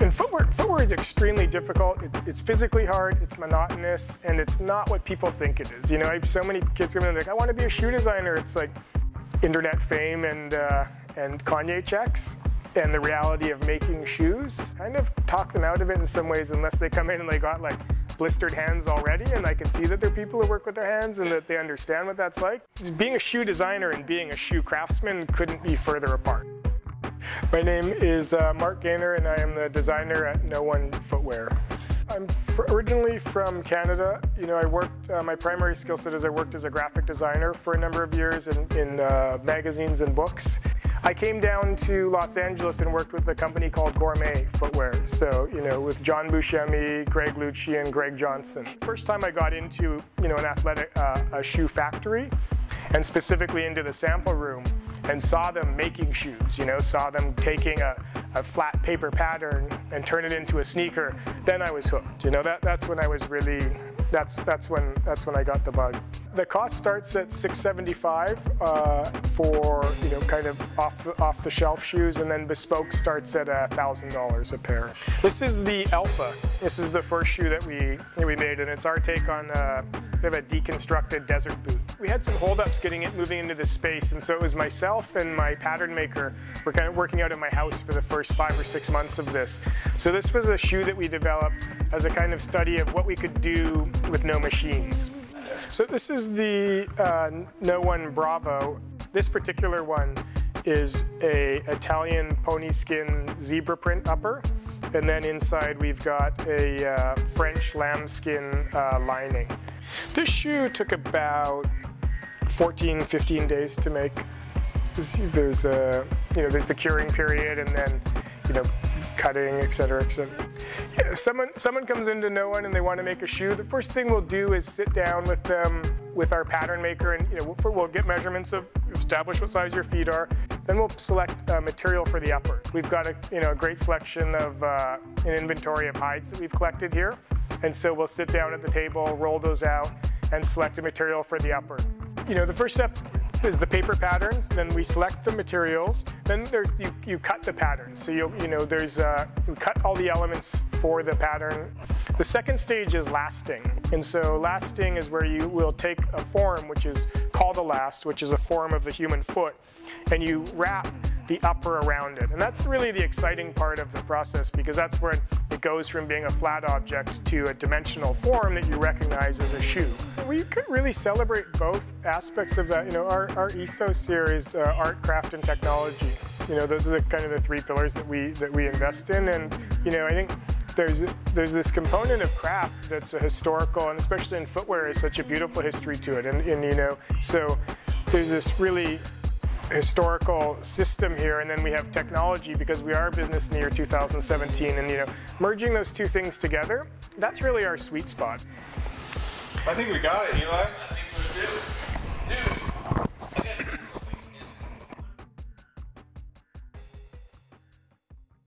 And footwear, footwear is extremely difficult. It's, it's, physically hard, it's monotonous, and it's not what people think it is. You know, I have so many kids come in and like, I want to be a shoe designer. It's like internet fame and, uh, and Kanye checks and the reality of making shoes kind of talk them out of it in some ways unless they come in and they got like blistered hands already and I can see that they're people who work with their hands and that they understand what that's like. Being a shoe designer and being a shoe craftsman couldn't be further apart. My name is uh, Mark Gaynor and I am the designer at No One Footwear. I'm originally from Canada. You know, I worked, uh, my primary skill set is I worked as a graphic designer for a number of years in, in uh, magazines and books. I came down to Los Angeles and worked with a company called Gourmet Footwear. So, you know, with John Buscemi, Greg Lucci, and Greg Johnson. First time I got into, you know, an athletic, uh, a shoe factory, and specifically into the sample room, and saw them making shoes, you know, saw them taking a, a flat paper pattern and turn it into a sneaker, then I was hooked. You know, that, that's when I was really, that's, that's, when, that's when I got the bug. The cost starts at 675 uh, for, you know, kind of off the, off the shelf shoes and then bespoke starts at $1,000 a pair. This is the Alpha. This is the first shoe that we, that we made and it's our take on uh, of a deconstructed desert boot. We had some holdups getting it moving into this space and so it was myself and my pattern maker were kind of working out of my house for the first five or six months of this. So this was a shoe that we developed as a kind of study of what we could do with no machines. So this is the uh, No One Bravo. This particular one is a Italian pony skin zebra print upper. And then inside we've got a uh, French lambskin uh, lining. This shoe took about 14, 15 days to make. There's a, you know, there's the curing period and then, you know, cutting, et cetera, et cetera. Yeah, someone, someone comes into No One and they want to make a shoe, the first thing we'll do is sit down with them, with our pattern maker, and you know, we'll, we'll get measurements of, establish what size your feet are, then we'll select uh, material for the upper. We've got a, you know, a great selection of uh, an inventory of hides that we've collected here, and so we'll sit down at the table, roll those out, and select a material for the upper. You know, the first step is the paper patterns, then we select the materials, then there's you, you cut the pattern. So you you know there's uh, you cut all the elements for the pattern. The second stage is lasting, and so lasting is where you will take a form which is called a last, which is a form of the human foot, and you wrap the upper around it. And that's really the exciting part of the process because that's where it goes from being a flat object to a dimensional form that you recognize as a shoe. We could really celebrate both aspects of that. You know, our, our ethos here is uh, art, craft, and technology. You know, those are the kind of the three pillars that we that we invest in. And you know, I think there's there's this component of craft that's a historical, and especially in footwear, is such a beautiful history to it. And, and you know, so there's this really historical system here and then we have technology because we are a business in the year 2017 and you know merging those two things together that's really our sweet spot. I think we got it Eli